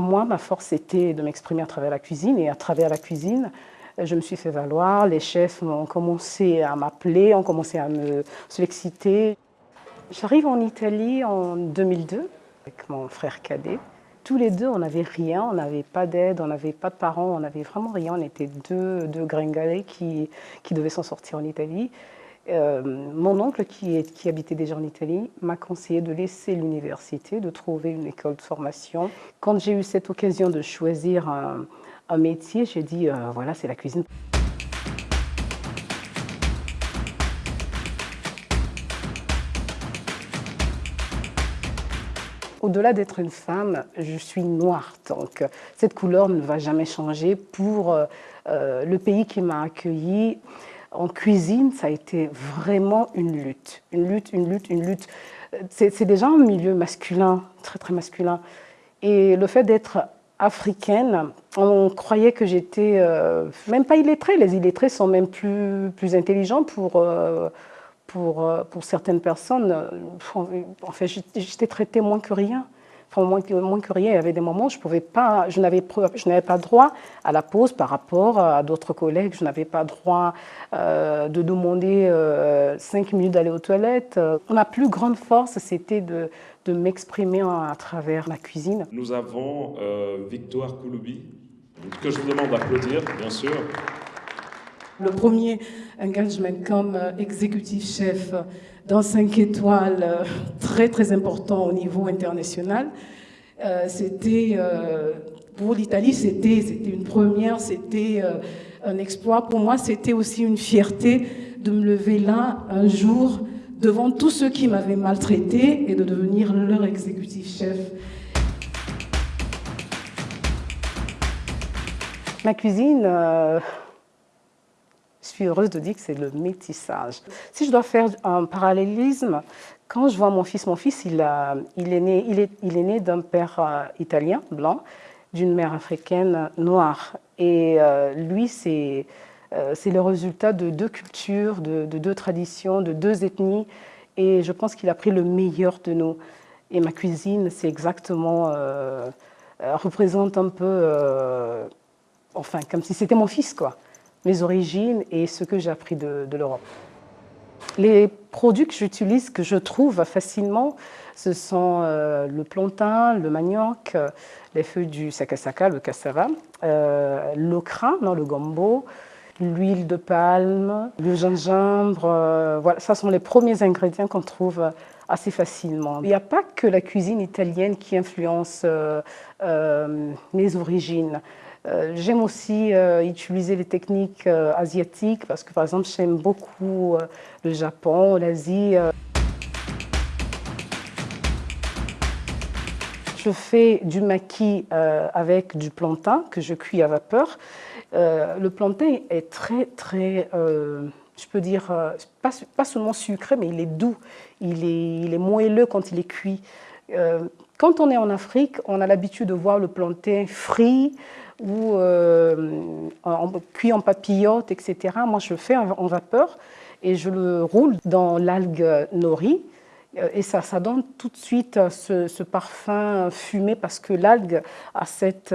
pour moi, ma force était de m'exprimer à travers la cuisine. Et à travers la cuisine, je me suis fait valoir. Les chefs ont commencé à m'appeler, ont commencé à me solliciter. J'arrive en Italie en 2002 avec mon frère cadet. Tous les deux, on n'avait rien, on n'avait pas d'aide, on n'avait pas de parents, on n'avait vraiment rien. On était deux, deux gringalets qui, qui devaient s'en sortir en Italie. Euh, mon oncle, qui, habitait déjà en Italie, m'a conseillé de laisser l'université, de trouver une école de formation. Quand j'ai eu cette occasion de choisir un, métier, j'ai dit, euh, voilà, c'est la cuisine. Au-delà d'être une femme, je suis noire, donc cette couleur ne va jamais changer pour euh, le pays qui m'a accueillie. En cuisine, ça a été vraiment une lutte, une lutte, une lutte, une lutte. C'est déjà un milieu masculin, très très masculin. Et le fait d'être africaine, on croyait que j'étais euh, même pas illettrée. Les illettrés sont même plus, plus intelligents pour, pour, euh, pour certaines personnes, euh, en fait, j'étais traitée moins que rien. Enfin, moins que, moins rien. Il y avait des moments où je pouvais pas, n'avais pas droit à la pause par rapport à d'autres collègues. Je n'avais pas droit euh, de demander cinq minutes d'aller aux toilettes. Ma plus grande force, c'était de m'exprimer à travers la cuisine. Nous avons Victoire Kouloubi, que je vous demande d'applaudir, bien sûr. Le premier engagement comme euh, exécutif chef dans 5 étoiles, euh, très très important au niveau international. Euh, c'était, pour l'Italie, c'était une première, c'était un exploit. Pour moi, c'était aussi une fierté de me lever là un jour devant tous ceux qui m'avaient maltraité et de devenir leur exécutif chef. Ma cuisine, suis heureuse de dire que c'est le métissage. Si je dois faire un parallélisme, quand je vois mon fils, mon fils, il, a, il est né, il est, il est né d'un père euh, italien, blanc, d'une mère africaine noire. Et euh, lui, c'est euh, le résultat de deux cultures, de, deux traditions, de deux ethnies. Et je pense qu'il a pris le meilleur de nous. Et ma cuisine, c'est exactement, représente un peu, enfin, comme si c'était mon fils, quoi mes origines et ce que j'ai appris de, l'Europe. Les produits que j'utilise, que je trouve facilement, ce sont euh, le plantain, le manioc, euh, les feuilles du sakasaka, le cassava, euh, l'okra, le gombo, l'huile de palme, le gingembre. voilà, ça sont les premiers ingrédients qu'on trouve assez facilement. Il n'y a pas que la cuisine italienne qui influence mes origines. Euh, j'aime aussi euh, utiliser les techniques euh, asiatiques parce que par exemple j'aime beaucoup le Japon, l'Asie. Je fais du maquis avec du plantain que je cuis à vapeur. le plantain est très très, je peux dire, pas, seulement sucré mais il est doux, il est moelleux quand il est cuit. Quand on est en Afrique, on a l'habitude de voir le plantain frit, ou euh, cuit en papillote, etc. Moi, je le fais en, vapeur et je le roule dans l'algue nori. Euh, et ça, donne tout de suite ce, parfum fumé parce que l'algue a cette,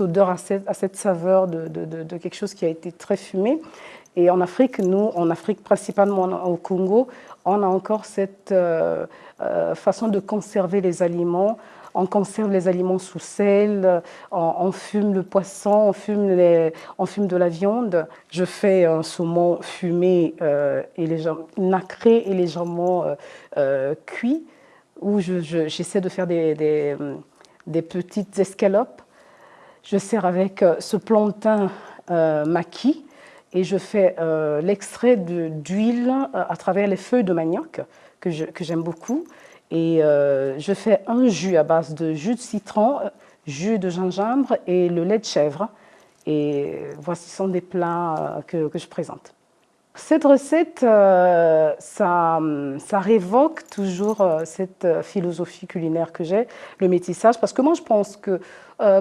odeur, a cette, saveur de, quelque chose qui a été très fumé. Et en Afrique, nous, en Afrique, principalement au Congo, on a encore cette euh, façon de conserver les aliments on conserve les aliments sous sel, on, fume le poisson, on fume, on fume de la viande. Je fais un saumon fumé euh, et légèrement, nacré et légèrement euh, euh, cuit, où j'essaie de faire des, des, petites escalopes. Je sers avec ce plantain maquis et je fais l'extrait d'huile à travers les feuilles de manioc que j'aime beaucoup. Et euh, je fais un jus à base de jus de citron, jus de gingembre et le lait de chèvre. Et voici sont des plats euh, que, je présente. Cette recette, euh, ça, révoque toujours cette philosophie culinaire que j'ai, le métissage, parce que moi je pense que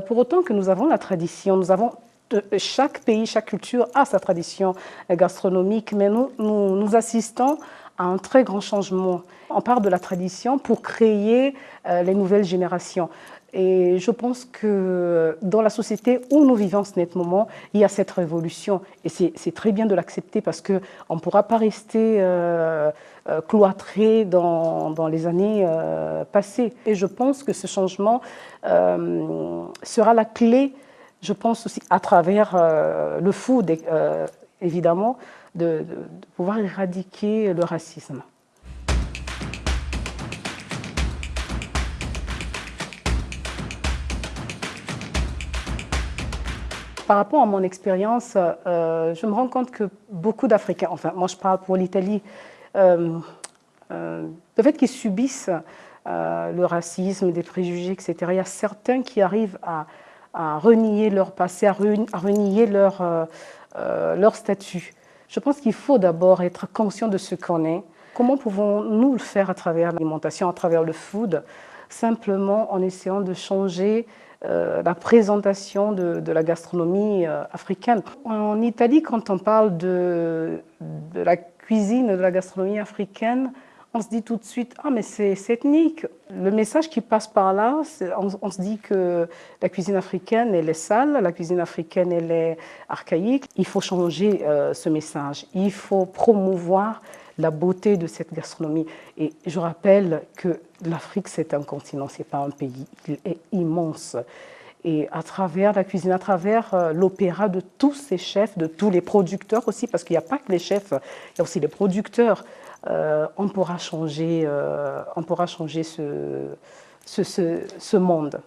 pour autant que nous avons la tradition, nous avons chaque pays, chaque culture a sa tradition gastronomique, mais nous, nous, assistons un très grand changement. On part de la tradition pour créer euh, les nouvelles générations. Et je pense que dans la société où nous vivons ce moment, il y a cette révolution. Et c'est très bien de l'accepter parce qu'on ne pourra pas rester euh, euh, cloîtré dans, dans, les années euh, passées. Et je pense que ce changement sera la clé, je pense aussi à travers le food, évidemment, de, pouvoir éradiquer le racisme. par rapport à mon expérience, euh, je me rends compte que beaucoup d'Africains, enfin moi je parle pour l'Italie, euh, euh, le fait qu'ils subissent le racisme, des préjugés, etc., il y a certains qui arrivent à, renier leur passé, à, renier leur, leur statut. Je pense qu'il faut d'abord être conscient de ce qu'on est. Comment pouvons-nous le faire à travers l'alimentation, à travers le food? Simplement en essayant de changer euh, la présentation de, la gastronomie euh, africaine. En Italie, quand on parle de, de, la cuisine, de la gastronomie africaine, on se dit tout de suite « Ah, mais c'est ethnique !» Le message qui passe par là, on, se dit que la cuisine africaine, elle est sale, la cuisine africaine, elle est archaïque. Il faut changer euh, ce message. Il faut promouvoir la beauté de cette gastronomie. Et je rappelle que l'Afrique, c'est un continent, ce n'est pas un pays. Il est immense. Et à travers la cuisine, à travers euh, l'opéra de tous ces chefs, de tous les producteurs aussi, parce qu'il n'y a pas que les chefs, il y a aussi les producteurs, on pourra changer, euh, on pourra changer ce, ce, ce monde.